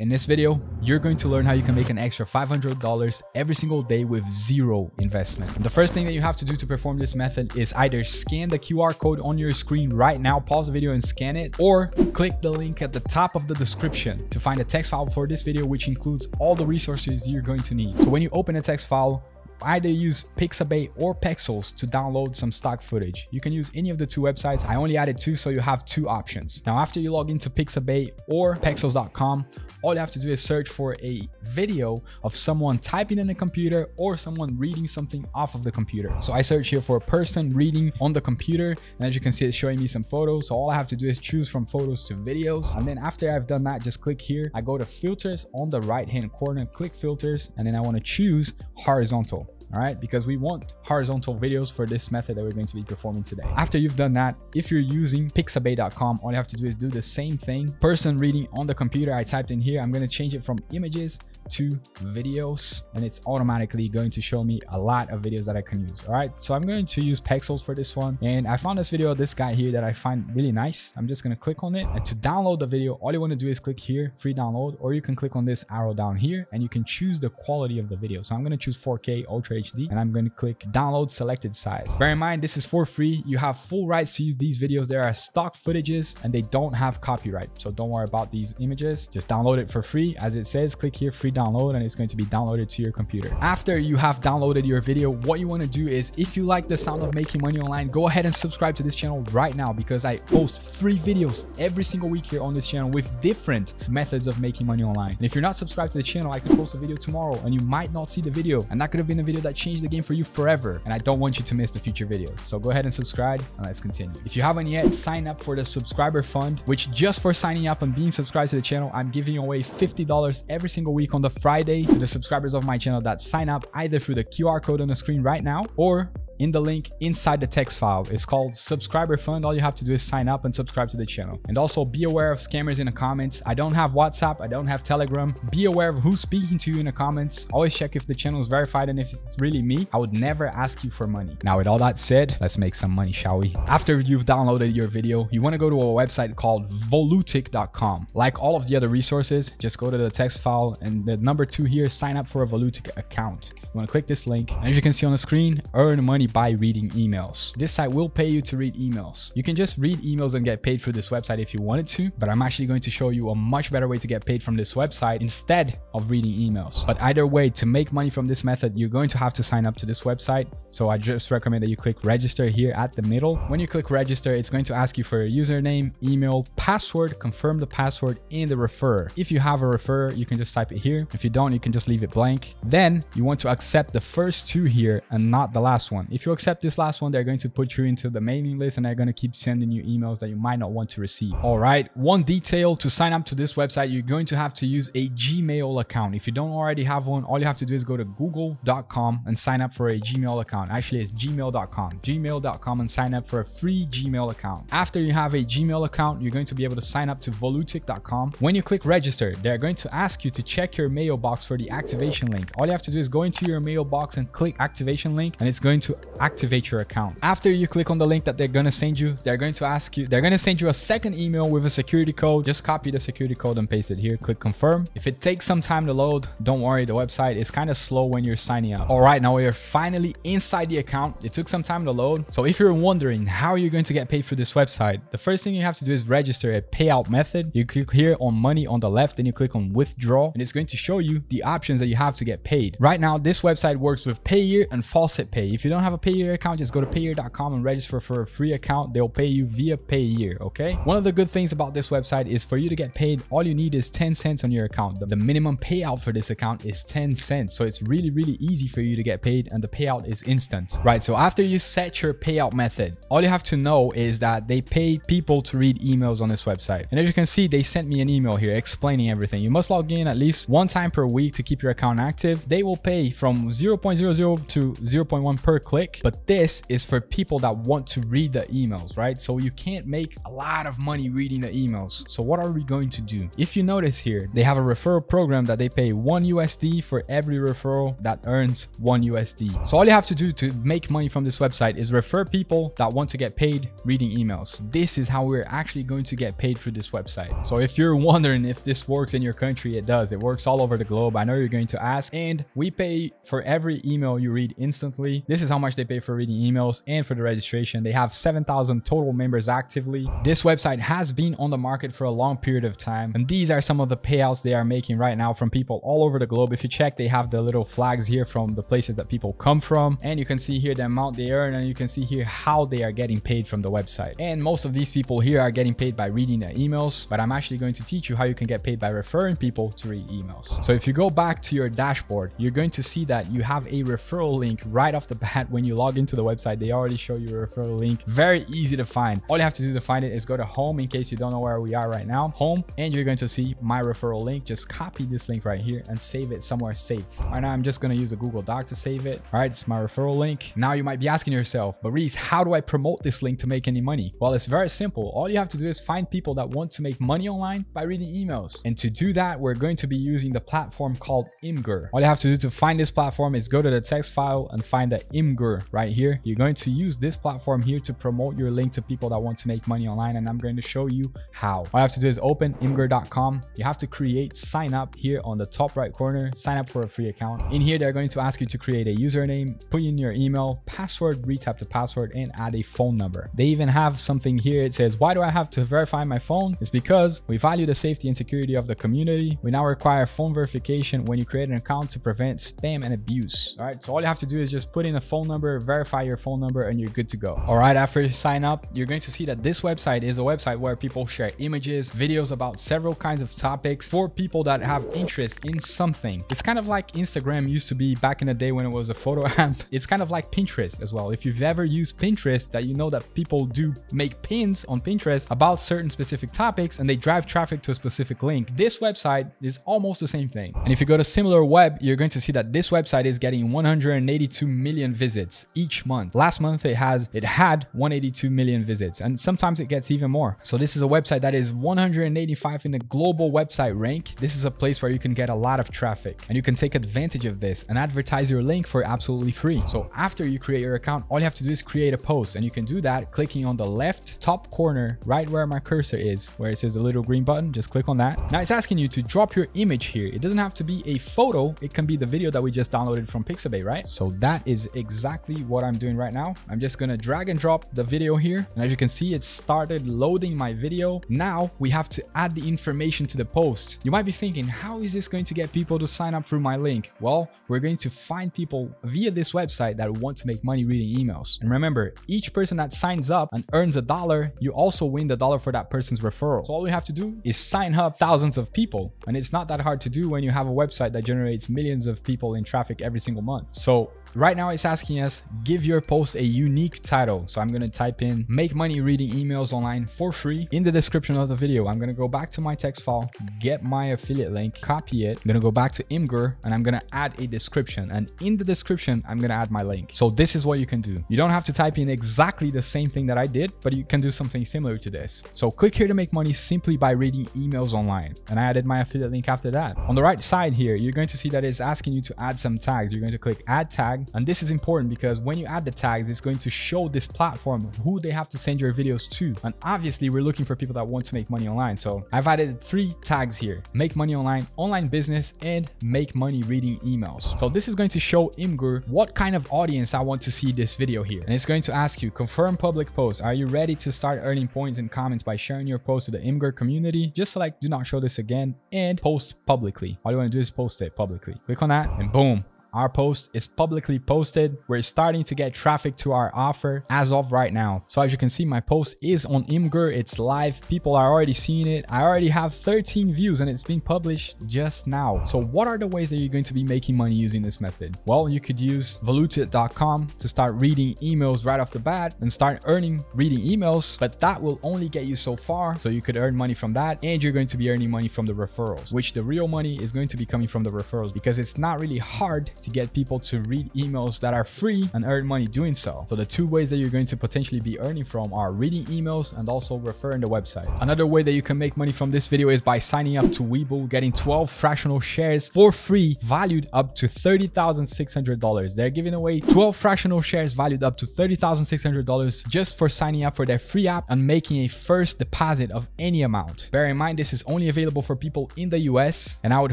In this video, you're going to learn how you can make an extra $500 every single day with zero investment. The first thing that you have to do to perform this method is either scan the QR code on your screen right now, pause the video and scan it, or click the link at the top of the description to find a text file for this video, which includes all the resources you're going to need. So when you open a text file, either use Pixabay or Pexels to download some stock footage. You can use any of the two websites. I only added two, so you have two options. Now, after you log into Pixabay or Pexels.com, all you have to do is search for a video of someone typing in a computer or someone reading something off of the computer. So I search here for a person reading on the computer. And as you can see, it's showing me some photos. So all I have to do is choose from photos to videos. And then after I've done that, just click here. I go to filters on the right hand corner, click filters, and then I want to choose horizontal all right because we want horizontal videos for this method that we're going to be performing today. After you've done that if you're using pixabay.com all you have to do is do the same thing. Person reading on the computer i typed in here i'm to change it from images to videos and it's automatically going to show me a lot of videos that I can use. All right, so I'm going to use Pexels for this one. And I found this video this guy here that I find really nice. I'm just going to click on it and to download the video, all you want to do is click here, free download, or you can click on this arrow down here and you can choose the quality of the video. So I'm going to choose 4K Ultra HD and I'm going to click download selected size. Bear in mind, this is for free. You have full rights to use these videos. There are stock footages and they don't have copyright. So don't worry about these images. Just download it for free. As it says, click here, free download and it's going to be downloaded to your computer. After you have downloaded your video, what you want to do is if you like the sound of making money online, go ahead and subscribe to this channel right now because I post free videos every single week here on this channel with different methods of making money online. And if you're not subscribed to the channel, I could post a video tomorrow and you might not see the video. And that could have been a video that changed the game for you forever. And I don't want you to miss the future videos. So go ahead and subscribe and let's continue. If you haven't yet, sign up for the subscriber fund, which just for signing up and being subscribed to the channel, I'm giving away $50 every single week on the Friday to the subscribers of my channel that sign up either through the QR code on the screen right now or in the link inside the text file. It's called subscriber fund. All you have to do is sign up and subscribe to the channel. And also be aware of scammers in the comments. I don't have WhatsApp. I don't have Telegram. Be aware of who's speaking to you in the comments. Always check if the channel is verified and if it's really me. I would never ask you for money. Now with all that said, let's make some money, shall we? After you've downloaded your video, you want to go to a website called volutic.com. Like all of the other resources, just go to the text file and the number two here, sign up for a Volutic account. You want to click this link. And as you can see on the screen, earn money by reading emails. This site will pay you to read emails. You can just read emails and get paid through this website if you wanted to, but I'm actually going to show you a much better way to get paid from this website instead of reading emails. But either way, to make money from this method, you're going to have to sign up to this website. So I just recommend that you click register here at the middle. When you click register, it's going to ask you for your username, email, password, confirm the password, and the referrer. If you have a referrer, you can just type it here. If you don't, you can just leave it blank. Then you want to accept the first two here and not the last one. If you accept this last one, they're going to put you into the mailing list and they're going to keep sending you emails that you might not want to receive. All right. One detail to sign up to this website, you're going to have to use a Gmail account. If you don't already have one, all you have to do is go to google.com and sign up for a Gmail account. Actually, it's gmail.com, gmail.com and sign up for a free Gmail account. After you have a Gmail account, you're going to be able to sign up to volutic.com. When you click register, they're going to ask you to check your mailbox for the activation link. All you have to do is go into your mailbox and click activation link and it's going to activate your account. After you click on the link that they're going to send you, they're going to ask you, they're going to send you a second email with a security code. Just copy the security code and paste it here. Click confirm. If it takes some time to load, don't worry. The website is kind of slow when you're signing up. All right, now we're finally inside the account. It took some time to load. So if you're wondering how you're going to get paid for this website, the first thing you have to do is register a payout method. You click here on money on the left, then you click on withdraw, and it's going to show you the options that you have to get paid. Right now, this website works with Payeer and Faucet Pay. If you don't have a Payeer account, just go to payeer.com and register for a free account. They'll pay you via Payeer, okay? One of the good things about this website is for you to get paid, all you need is 10 cents on your account. The minimum payout for this account is 10 cents. So it's really, really easy for you to get paid and the payout is instant, right? So after you set your payout method, all you have to know is that they pay people to read emails on this website. And as you can see, they sent me an email here explaining everything. You must log in at least one time per week to keep your account active. They will pay from 0.00 to 0.1 per click click. But this is for people that want to read the emails, right? So you can't make a lot of money reading the emails. So what are we going to do? If you notice here, they have a referral program that they pay one USD for every referral that earns one USD. So all you have to do to make money from this website is refer people that want to get paid reading emails. This is how we're actually going to get paid for this website. So if you're wondering if this works in your country, it does. It works all over the globe. I know you're going to ask and we pay for every email you read instantly. This is how much they pay for reading emails and for the registration. They have 7,000 total members actively. This website has been on the market for a long period of time. And these are some of the payouts they are making right now from people all over the globe. If you check, they have the little flags here from the places that people come from. And you can see here the amount they earn and you can see here how they are getting paid from the website. And most of these people here are getting paid by reading their emails, but I'm actually going to teach you how you can get paid by referring people to read emails. So if you go back to your dashboard, you're going to see that you have a referral link right off the bat when you log into the website. They already show you a referral link. Very easy to find. All you have to do to find it is go to home in case you don't know where we are right now. Home, and you're going to see my referral link. Just copy this link right here and save it somewhere safe. Right now, I'm just going to use a Google Doc to save it. All right, it's my referral link. Now you might be asking yourself, but Reese, how do I promote this link to make any money? Well, it's very simple. All you have to do is find people that want to make money online by reading emails. And to do that, we're going to be using the platform called Imgur. All you have to do to find this platform is go to the text file and find the Imgur right here. You're going to use this platform here to promote your link to people that want to make money online. And I'm going to show you how. All you have to do is open imgur.com. You have to create sign up here on the top right corner, sign up for a free account. In here, they're going to ask you to create a username, put in your email, password, retap the password, and add a phone number. They even have something here. It says, why do I have to verify my phone? It's because we value the safety and security of the community. We now require phone verification when you create an account to prevent spam and abuse. All right. So all you have to do is just put in a phone number, verify your phone number, and you're good to go. All right. After you sign up, you're going to see that this website is a website where people share images, videos about several kinds of topics for people that have interest in something. It's kind of like Instagram used to be back in the day when it was a photo app. It's kind of like Pinterest as well. If you've ever used Pinterest, that you know that people do make pins on Pinterest about certain specific topics and they drive traffic to a specific link. This website is almost the same thing. And if you go to SimilarWeb, you're going to see that this website is getting 182 million visits each month. Last month it has it had 182 million visits and sometimes it gets even more. So this is a website that is 185 in the global website rank. This is a place where you can get a lot of traffic and you can take advantage of this and advertise your link for absolutely free. So after you create your account, all you have to do is create a post and you can do that clicking on the left top corner right where my cursor is where it says the little green button. Just click on that. Now it's asking you to drop your image here. It doesn't have to be a photo. It can be the video that we just downloaded from Pixabay, right? So that is exactly what I'm doing right now. I'm just going to drag and drop the video here. And as you can see, it started loading my video. Now we have to add the information to the post. You might be thinking, how is this going to get people to sign up through my link? Well, we're going to find people via this website that want to make money reading emails. And remember, each person that signs up and earns a dollar, you also win the dollar for that person's referral. So all you have to do is sign up thousands of people. And it's not that hard to do when you have a website that generates millions of people in traffic every single month. So Right now it's asking us, give your post a unique title. So I'm going to type in make money reading emails online for free in the description of the video. I'm going to go back to my text file, get my affiliate link, copy it. I'm going to go back to Imgur and I'm going to add a description. And in the description, I'm going to add my link. So this is what you can do. You don't have to type in exactly the same thing that I did, but you can do something similar to this. So click here to make money simply by reading emails online. And I added my affiliate link after that. On the right side here, you're going to see that it's asking you to add some tags. You're going to click add tag tag. And this is important because when you add the tags, it's going to show this platform who they have to send your videos to. And obviously we're looking for people that want to make money online. So I've added three tags here, make money online, online business, and make money reading emails. So this is going to show Imgur what kind of audience I want to see this video here. And it's going to ask you, confirm public post. Are you ready to start earning points and comments by sharing your post to the Imgur community? Just select do not show this again and post publicly. All you want to do is post it publicly. Click on that and boom, our post is publicly posted. We're starting to get traffic to our offer as of right now. So as you can see, my post is on Imgur. It's live. People are already seeing it. I already have 13 views and it's being published just now. So what are the ways that you're going to be making money using this method? Well, you could use Volutic.com to start reading emails right off the bat and start earning reading emails, but that will only get you so far. So you could earn money from that and you're going to be earning money from the referrals, which the real money is going to be coming from the referrals because it's not really hard to get people to read emails that are free and earn money doing so. So the two ways that you're going to potentially be earning from are reading emails and also referring the website. Another way that you can make money from this video is by signing up to Webull, getting 12 fractional shares for free, valued up to $30,600. They're giving away 12 fractional shares valued up to $30,600 just for signing up for their free app and making a first deposit of any amount. Bear in mind, this is only available for people in the US and I would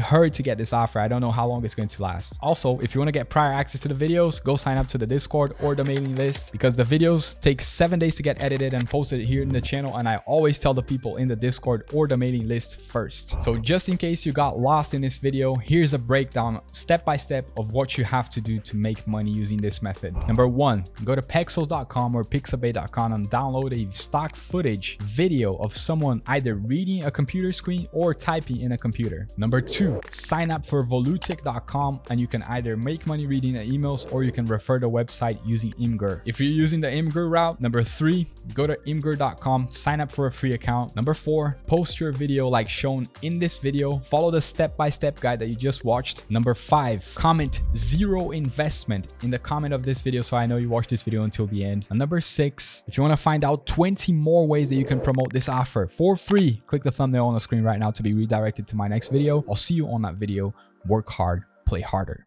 hurry to get this offer. I don't know how long it's going to last. Also, if you want to get prior access to the videos, go sign up to the Discord or the mailing list because the videos take seven days to get edited and posted here in the channel. And I always tell the people in the Discord or the mailing list first. So just in case you got lost in this video, here's a breakdown step by step of what you have to do to make money using this method. Number one, go to pexels.com or pixabay.com and download a stock footage video of someone either reading a computer screen or typing in a computer. Number two, sign up for volutic.com and you can either make money reading the emails or you can refer the website using Imgur. If you're using the Imgur route, number three, go to imgur.com, sign up for a free account. Number four, post your video like shown in this video. Follow the step-by-step -step guide that you just watched. Number five, comment zero investment in the comment of this video so I know you watched this video until the end. And number six, if you want to find out 20 more ways that you can promote this offer for free, click the thumbnail on the screen right now to be redirected to my next video. I'll see you on that video. Work hard, play harder.